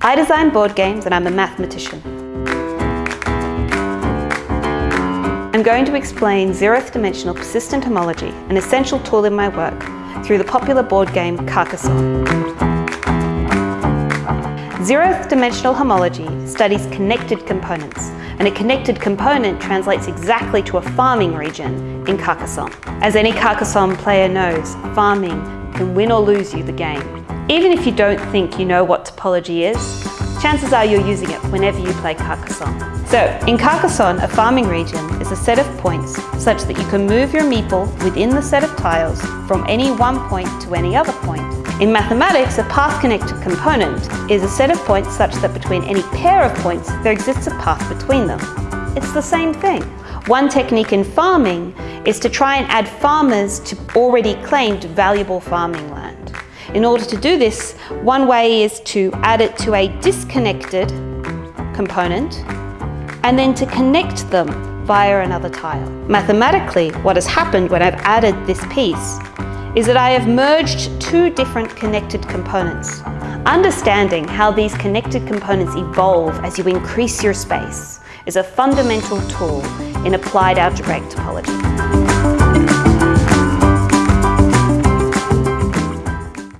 I design board games and I'm a mathematician. I'm going to explain zeroth dimensional persistent homology, an essential tool in my work, through the popular board game Carcassonne. Zeroth dimensional homology studies connected components, and a connected component translates exactly to a farming region in Carcassonne. As any Carcassonne player knows, farming can win or lose you the game. Even if you don't think you know what topology is, chances are you're using it whenever you play Carcassonne. So, in Carcassonne, a farming region is a set of points such that you can move your meeple within the set of tiles from any one point to any other point. In mathematics, a path-connected component is a set of points such that between any pair of points, there exists a path between them. It's the same thing. One technique in farming is to try and add farmers to already claimed valuable farming land. In order to do this, one way is to add it to a disconnected component and then to connect them via another tile. Mathematically, what has happened when I've added this piece is that I have merged two different connected components. Understanding how these connected components evolve as you increase your space is a fundamental tool in applied algebraic topology.